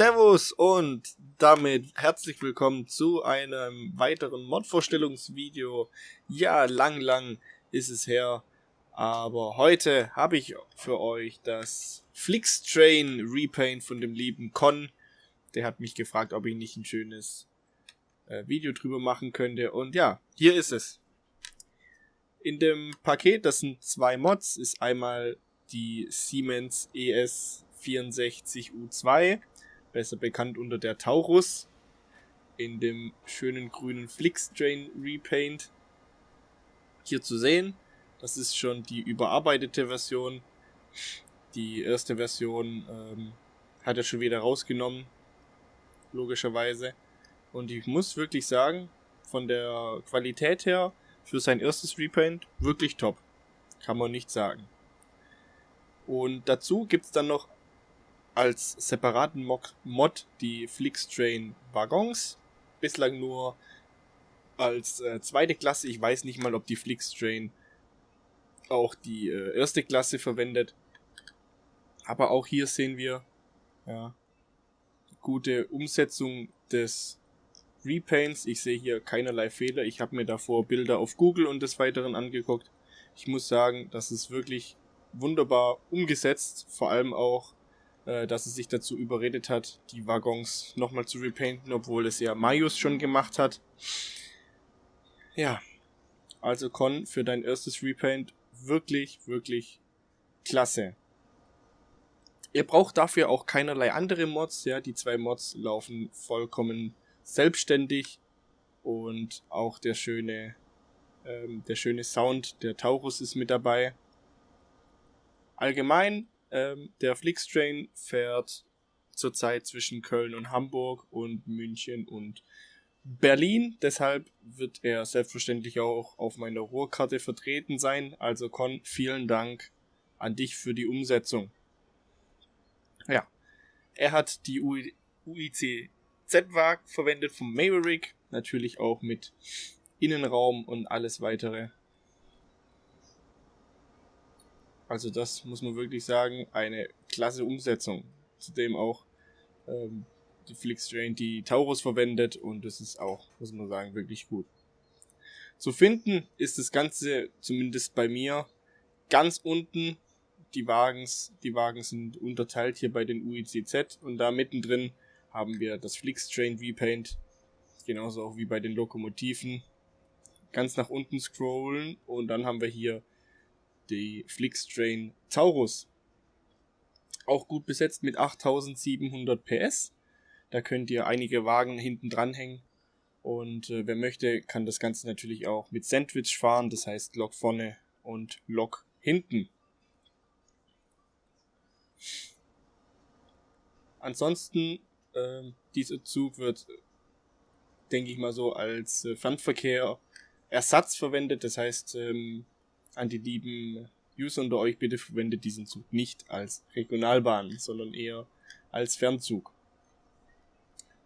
Servus und damit herzlich willkommen zu einem weiteren Mod-Vorstellungsvideo. Ja, lang, lang ist es her, aber heute habe ich für euch das Flixtrain Repaint von dem lieben Con. Der hat mich gefragt, ob ich nicht ein schönes äh, Video drüber machen könnte und ja, hier ist es. In dem Paket, das sind zwei Mods, ist einmal die Siemens ES 64U2 besser bekannt unter der Taurus, in dem schönen grünen Flixtrain Repaint hier zu sehen. Das ist schon die überarbeitete Version. Die erste Version ähm, hat er schon wieder rausgenommen, logischerweise. Und ich muss wirklich sagen, von der Qualität her, für sein erstes Repaint, wirklich top. Kann man nicht sagen. Und dazu gibt es dann noch als separaten Mod die Flixtrain Waggons. Bislang nur als äh, zweite Klasse. Ich weiß nicht mal, ob die Flixtrain auch die äh, erste Klasse verwendet. Aber auch hier sehen wir ja, gute Umsetzung des Repaints. Ich sehe hier keinerlei Fehler. Ich habe mir davor Bilder auf Google und des Weiteren angeguckt. Ich muss sagen, das ist wirklich wunderbar umgesetzt. Vor allem auch äh, dass es sich dazu überredet hat, die Waggons nochmal zu repainten, obwohl es ja Marius schon gemacht hat. Ja, also Con, für dein erstes Repaint wirklich, wirklich klasse. Ihr braucht dafür auch keinerlei andere Mods, ja, die zwei Mods laufen vollkommen selbstständig und auch der schöne, ähm, der schöne Sound der Taurus ist mit dabei. Allgemein ähm, der Flixtrain fährt zurzeit zwischen Köln und Hamburg und München und Berlin. Deshalb wird er selbstverständlich auch auf meiner Rohrkarte vertreten sein. Also Con, vielen Dank an dich für die Umsetzung. Ja, er hat die UIC Z-Wag verwendet vom Maverick, natürlich auch mit Innenraum und alles weitere. Also das muss man wirklich sagen, eine klasse Umsetzung. Zudem auch ähm, die Flixtrain die Taurus verwendet und das ist auch, muss man sagen, wirklich gut. Zu finden ist das Ganze, zumindest bei mir, ganz unten. Die Wagens, die Wagen sind unterteilt hier bei den UICZ und da mittendrin haben wir das Flixtrain Repaint, genauso auch wie bei den Lokomotiven. Ganz nach unten scrollen und dann haben wir hier die Flixtrain Taurus. Auch gut besetzt mit 8700 PS. Da könnt ihr einige Wagen hinten dranhängen. Und äh, wer möchte, kann das Ganze natürlich auch mit Sandwich fahren. Das heißt Lok vorne und Lok hinten. Ansonsten, äh, dieser Zug wird, denke ich mal so, als äh, Fernverkehr Ersatz verwendet. Das heißt, ähm, an die lieben User unter euch, bitte verwendet diesen Zug nicht als Regionalbahn, sondern eher als Fernzug.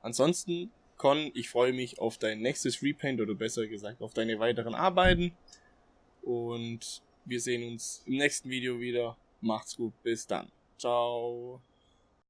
Ansonsten, Con, ich freue mich auf dein nächstes Repaint oder besser gesagt auf deine weiteren Arbeiten. Und wir sehen uns im nächsten Video wieder. Macht's gut, bis dann. Ciao.